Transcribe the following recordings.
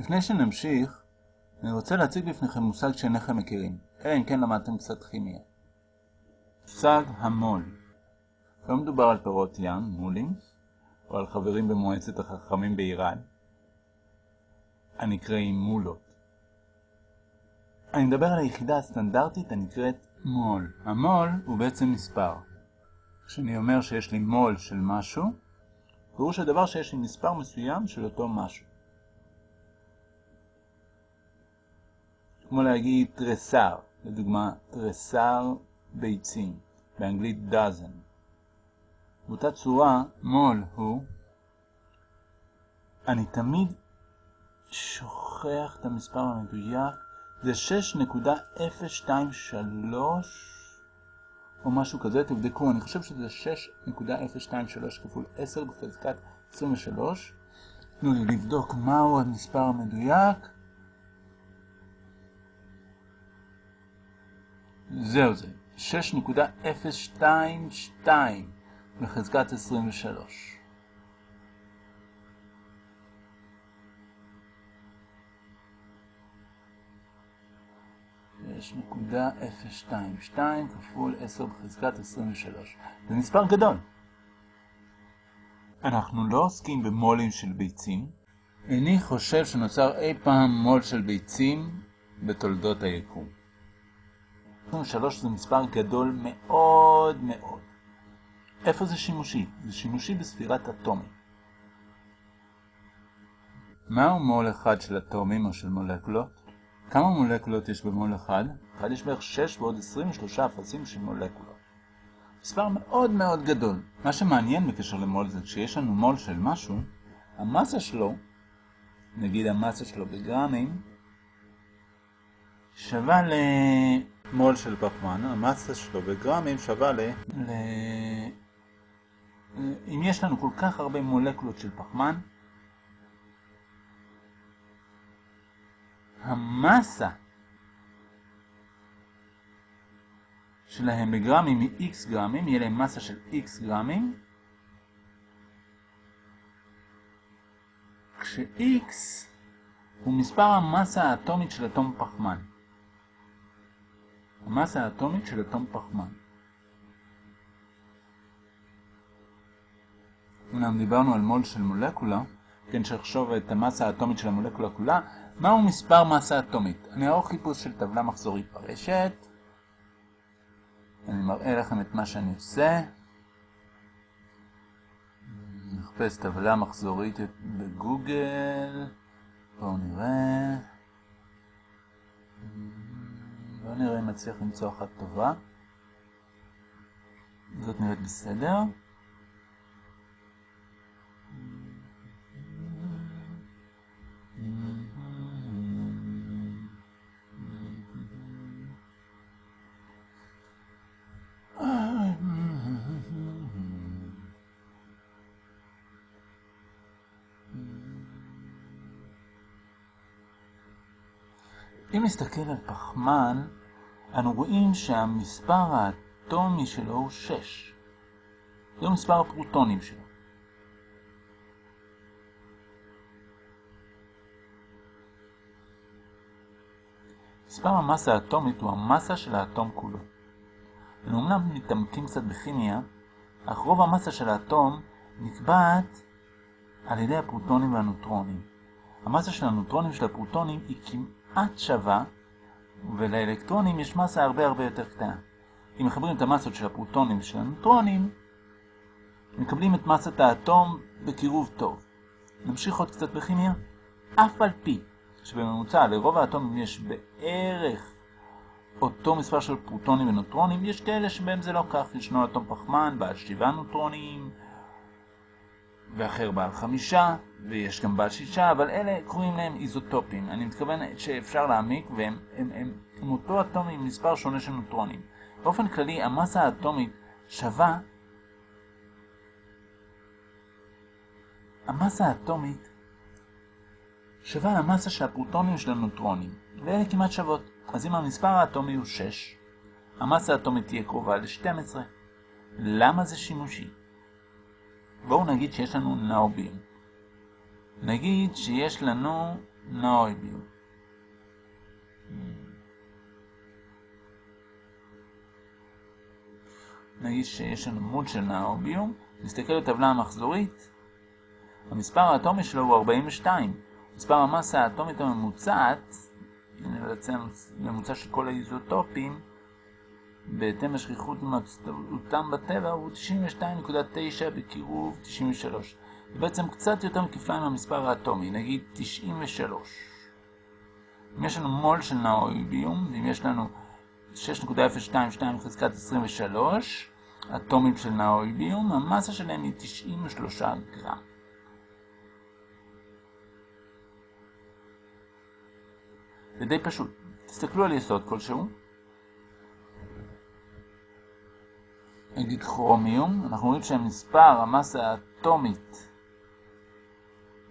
לפני שנמשיך, אני רוצה להציג בפניכם מושג שאינכם מכירים, אלא אם כן למדתם קצת כימיה. מושג המול. לא מדובר על פירות ים, מולים, או על חברים במועצת החכמים באיראן, הנקראים מולות. אני מדבר על היחידה הסטנדרטית הנקראת מול. המול הוא בעצם מספר. כשאני אומר שיש לי מול של משהו, פירוש הדבר שיש לי מספר מסוים של אותו משהו. כמו להגיד תרסר, לדוגמה תרסר ביצים, באנגלית dozen. באותה צורה, מול הוא, אני תמיד שוכח את המספר המדויק, זה 6.023 או משהו כזה, תבדקו, אני חושב שזה 6.023 כפול 10 בחזקת 23. תנו לי לבדוק מהו המספר המדויק. זהו זה, 6.022 בחזקת 23. יש נקודה 022 כפול 10 בחזקת 23. זה מספר גדול. אנחנו לא עוסקים במולים של ביצים. איני חושב שנוצר אי פעם מול של ביצים בתולדות היקום. 23 זה מספר גדול מאוד מאוד. איפה זה שימושי? זה שימושי בספירת אטומים. מהו מול אחד של אטומים או של מולקולות? כמה מולקולות יש במול אחד? אחד יש בערך 6 ועוד 23 אפסים של מולקולות. מספר מאוד מאוד גדול. מה שמעניין בקשר למול זה כשיש לנו מול של משהו, המסה שלו, נגיד המסה שלו בגרמים, שווה למול של פחמן, המסה שלו בגרמים שווה ל... ל... אם יש לנו כל כך הרבה מולקולות של פחמן, המסה שלהם בגרמים היא x גרמים, יהיה להם מסה של x גרמים, כש-x הוא מספר המסה האטומית של אטום פחמן. המסה האטומית של אטום פחמן. אמנם דיברנו על מול של מולקולה, כן שחשוב את המסה האטומית של המולקולה כולה, מהו מספר מסה אטומית? אני אערוך חיפוש של טבלה מחזורית ברשת. אני מראה לכם את מה שאני עושה. נחפש טבלה מחזורית בגוגל. בואו נראה. בואו נראה אם נצליח למצוא אחת טובה. זאת נראית בסדר. אם נסתכל על פחמן, אנו רואים שהמספר האטומי שלו הוא 6. זהו מספר הפרוטונים שלו. מספר המסה האטומית הוא המסה של האטום כולו. אנו אמנם מתעמקים קצת בכימיה, אך רוב המסה של האטום נקבעת על ידי הפרוטונים והנוטרונים. המסה של הנוטרונים של הפרוטונים היא כמעט שווה, ולאלקטרונים יש מסה הרבה הרבה יותר קטנה. אם מחברים את המסות של הפרוטונים ושל הנוטרונים, מקבלים את מסת האטום בקירוב טוב. נמשיך עוד קצת בכימיה. אף על פי שבממוצע לרוב האטומים יש בערך אותו מספר של פרוטונים ונוטרונים, יש כאלה שבהם זה לא כך. ישנו אטום פחמן בעל 7 נוטרונים, ואחר בעל 5, ויש גם בעל 6, אבל אלה קוראים להם איזוטופים. אני מתכוון שאפשר להעמיק, והם הם, הם, הם אותו אטום עם מספר שונה של נוטרונים. באופן כללי, המסה האטומית שווה המסה האטומית שווה למסה של הפרוטונים של הנוטרונים, ואלה כמעט שוות. אז אם המספר האטומי הוא 6, המסה האטומית תהיה קרובה ל-12. למה זה שימושי? בואו נגיד שיש לנו נאובים. נגיד שיש לנו נאויביום. נגיד שיש לנו מוד של נאוביום, נסתכל בטבלה המחזורית, המספר האטומי שלו הוא 42. מספר המסה האטומית הממוצעת, הנה בעצם ממוצע של כל האיזוטופים, בהתאם לשכיחות מצטאותם בטבע הוא 92.9 בקירוב 93. זה בעצם קצת יותר מכפליים מהמספר האטומי, נגיד 93. אם יש לנו מול של נאויביום, ואם יש לנו 6.022 חזקת 23 אטומים של נאויביום, המסה שלהם היא 93 גרם. זה די פשוט. תסתכלו על יסוד כלשהו. נגיד כרומיום, אנחנו רואים שהמספר, המסה האטומית,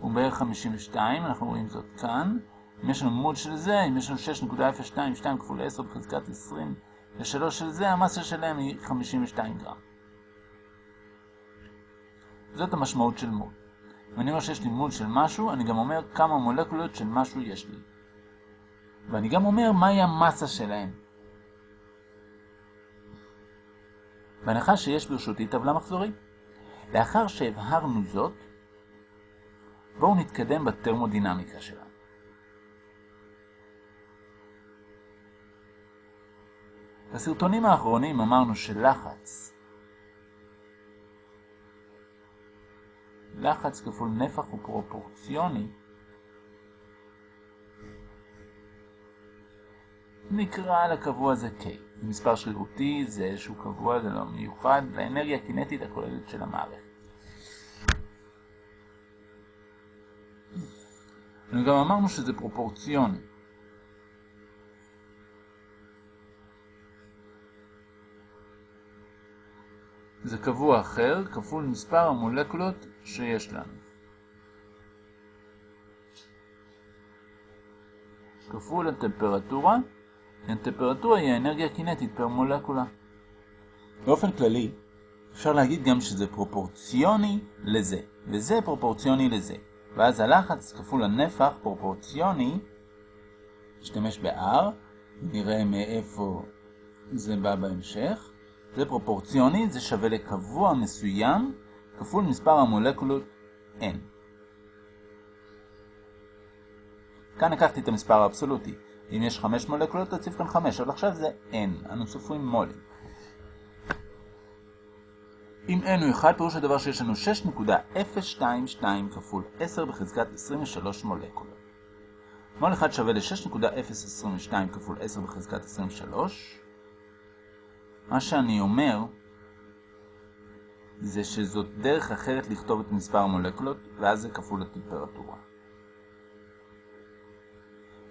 הוא בערך 52, אנחנו רואים זאת כאן. אם יש לנו מוד של זה, אם יש לנו 6.022 כפול 10 בחזקת 20 ו-3 של זה, המסה שלהם היא 52 גרם. זאת המשמעות של מוד. אם אני אומר שיש לי מוד של משהו, אני גם אומר כמה מולקולות של משהו יש לי. ואני גם אומר מהי המסה שלהם. בהנחה שיש ברשותי טבלה מחזורית. לאחר שהבהרנו זאת, בואו נתקדם בטרמודינמיקה שלנו. בסרטונים האחרונים אמרנו שלחץ, לחץ כפול נפח הוא פרופורציוני, נקרא לקבוע הזה K. זה מספר שרירותי, זה איזשהו קבוע, זה לא מיוחד, לאנרגיה הקינטית הכוללת של המערכת. גם אמרנו שזה פרופורציוני. זה קבוע אחר כפול מספר המולקולות שיש לנו. כפול הטמפרטורה, הטמפרטורה היא האנרגיה הקינטית פר מולקולה. באופן כללי, אפשר להגיד גם שזה פרופורציוני לזה, וזה פרופורציוני לזה. ואז הלחץ כפול הנפח פרופורציוני, נשתמש ב-R, נראה מאיפה זה בא בהמשך. זה פרופורציוני, זה שווה לקבוע מסוים כפול מספר המולקולות N. כאן לקחתי את המספר האבסולוטי. אם יש 5 מולקולות, תציב כאן 5, אבל עכשיו זה N, אנו סופרים מולים. אם n הוא 1, פירוש הדבר שיש לנו 6.022 כפול 10 בחזקת 23 מולקולות. מול 1 שווה ל-6.022 כפול 10 בחזקת 23. מה שאני אומר זה שזאת דרך אחרת לכתוב את מספר המולקולות, ואז זה כפול הטמפרטורה.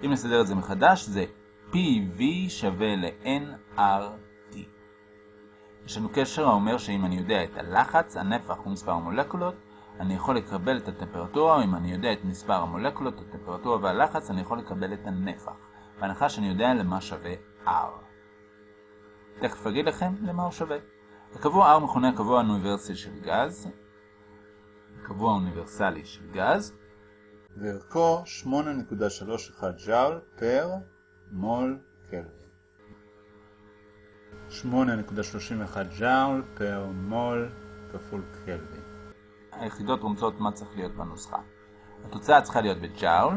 אם נסדר את זה מחדש, זה PV שווה ל-nRT. יש לנו קשר האומר שאם אני יודע את הלחץ, הנפח ומספר המולקולות, אני יכול לקבל את הטמפרטורה, אם אני יודע את מספר המולקולות, הטמפרטורה והלחץ, אני יכול לקבל את הנפח. בהנחה שאני יודע למה שווה R. תכף אגיד לכם למה הוא שווה. הקבוע R מכונה הקבוע האוניברסלי של גז, הקבוע האוניברסלי של גז, וערכו 8.31 ג'אול פר מול קלווין. 8.31 ג'אול פר מול כפול קלווין. היחידות רומזות מה צריך להיות בנוסחה. התוצאה צריכה להיות בג'אול.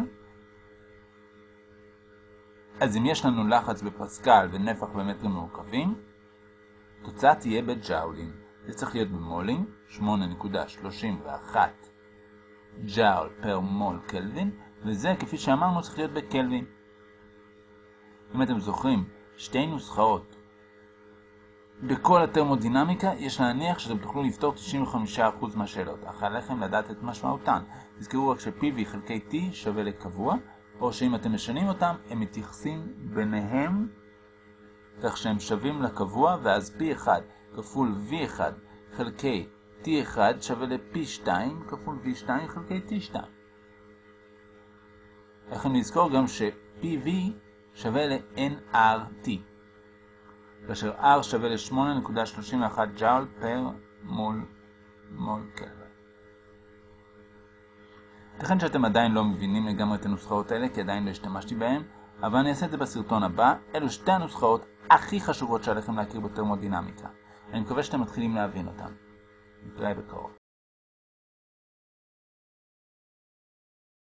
אז אם יש לנו לחץ בפסקל ונפח במטרים מעוקבים, התוצאה תהיה בג'אולים. זה צריך להיות במולים, 8.31 ג'אול פר מול קלווין, וזה כפי שאמרנו צריך להיות בקלווין. אם אתם זוכרים, שתי נוסחאות בכל הטרמודינמיקה יש להניח שאתם תוכלו לפתור 95% מהשאלות, אך עליכם לדעת את משמעותן. תזכרו רק ש-PV חלקי T שווה לקבוע, או שאם אתם משנים אותם, הם מתייחסים ביניהם כך שהם שווים לקבוע, ואז P1 כפול V1 חלקי T1 שווה ל-P2 כפול V2 חלקי T2. לכן נזכור גם ש-PV שווה ל-nRT. כאשר R שווה ל-8.31 ג'אול פר מול מול קלווין. ייתכן שאתם עדיין לא מבינים לגמרי את הנוסחאות האלה, כי עדיין לא השתמשתי בהן, אבל אני אעשה את זה בסרטון הבא. אלו שתי הנוסחאות הכי חשובות שעליכם להכיר בטרמודינמיקה. אני מקווה שאתם מתחילים להבין אותן. radical